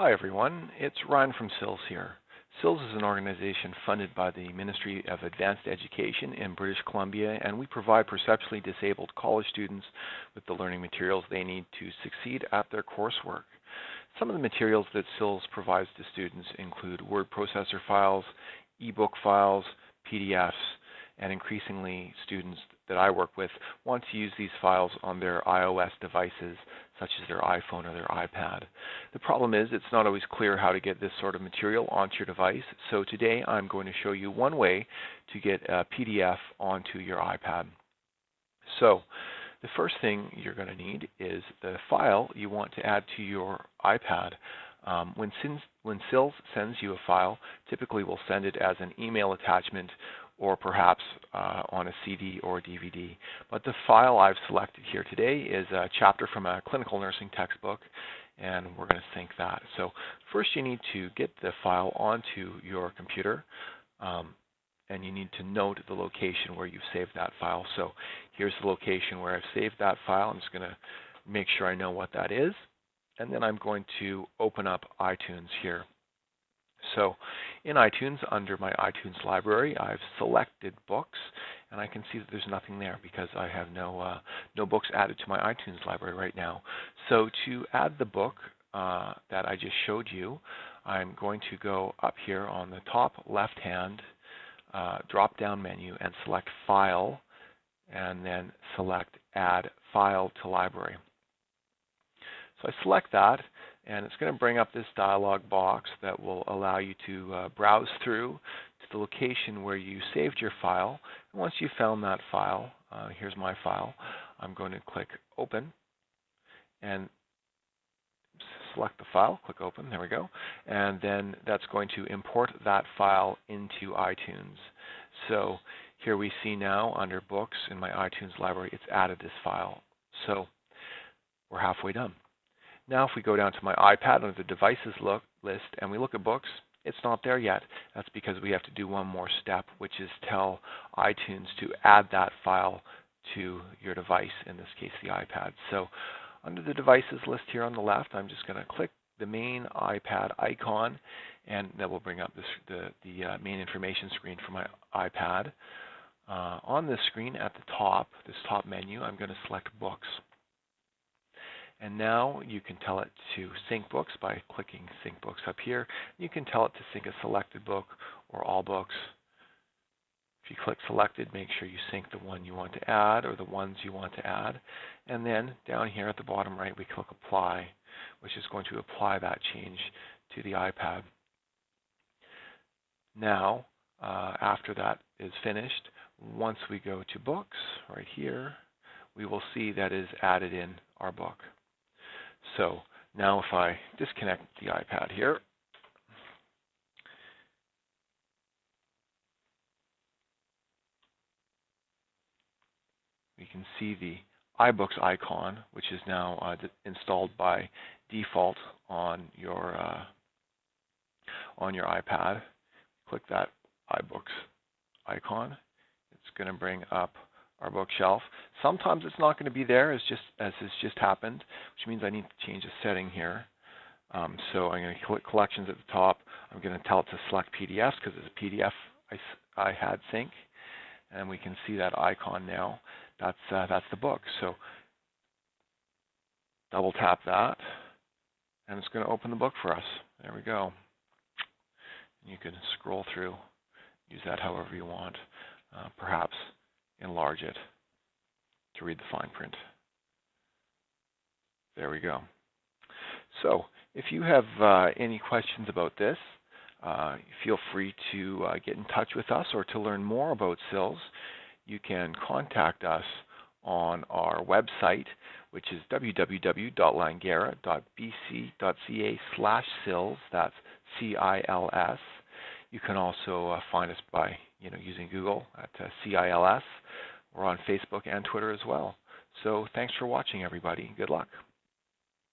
Hi everyone, it's Ryan from CILS here. CILS is an organization funded by the Ministry of Advanced Education in British Columbia and we provide perceptually disabled college students with the learning materials they need to succeed at their coursework. Some of the materials that CILS provides to students include word processor files, ebook files, PDFs, and increasingly students that I work with want to use these files on their iOS devices such as their iPhone or their iPad. The problem is it's not always clear how to get this sort of material onto your device so today I'm going to show you one way to get a PDF onto your iPad. So the first thing you're going to need is the file you want to add to your iPad. Um, when, when CILS sends you a file, typically we'll send it as an email attachment or perhaps uh, on a CD or DVD. But the file I've selected here today is a chapter from a clinical nursing textbook and we're going to sync that. So first you need to get the file onto your computer um, and you need to note the location where you've saved that file. So here's the location where I've saved that file. I'm just going to make sure I know what that is and then I'm going to open up iTunes here. So in iTunes, under my iTunes library, I've selected books, and I can see that there's nothing there because I have no uh, no books added to my iTunes library right now. So to add the book uh, that I just showed you, I'm going to go up here on the top left-hand uh, drop-down menu and select File, and then select Add File to Library. So I select that, and it's going to bring up this dialog box that will allow you to uh, browse through to the location where you saved your file. And once you've found that file, uh, here's my file, I'm going to click Open and select the file, click Open, there we go, and then that's going to import that file into iTunes. So here we see now under Books in my iTunes library, it's added this file. So we're halfway done. Now if we go down to my iPad under the devices look, list and we look at books, it's not there yet. That's because we have to do one more step, which is tell iTunes to add that file to your device, in this case the iPad. So under the devices list here on the left, I'm just going to click the main iPad icon and that will bring up this, the, the uh, main information screen for my iPad. Uh, on this screen at the top, this top menu, I'm going to select Books. And now you can tell it to sync books by clicking sync books up here. You can tell it to sync a selected book or all books. If you click selected, make sure you sync the one you want to add or the ones you want to add. And then down here at the bottom right, we click apply, which is going to apply that change to the iPad. Now, uh, after that is finished, once we go to books right here, we will see that is added in our book. So now if I disconnect the iPad here, we can see the iBooks icon, which is now uh, installed by default on your uh, on your iPad. Click that iBooks icon. It's going to bring up our bookshelf. Sometimes it's not going to be there as just as has just happened, which means I need to change a setting here. Um, so I'm going to click collections at the top. I'm going to tell it to select PDFs because it's a PDF I, I had sync, and we can see that icon now. That's uh, that's the book. So double tap that, and it's going to open the book for us. There we go. You can scroll through, use that however you want. Uh, perhaps enlarge it to read the fine print. There we go. So if you have uh, any questions about this, uh, feel free to uh, get in touch with us or to learn more about CILS, you can contact us on our website, which is www.langara.bc.ca slash CILS. That's C-I-L-S. You can also uh, find us by you know, using Google at uh, CILS. We're on Facebook and Twitter as well. So thanks for watching, everybody. Good luck.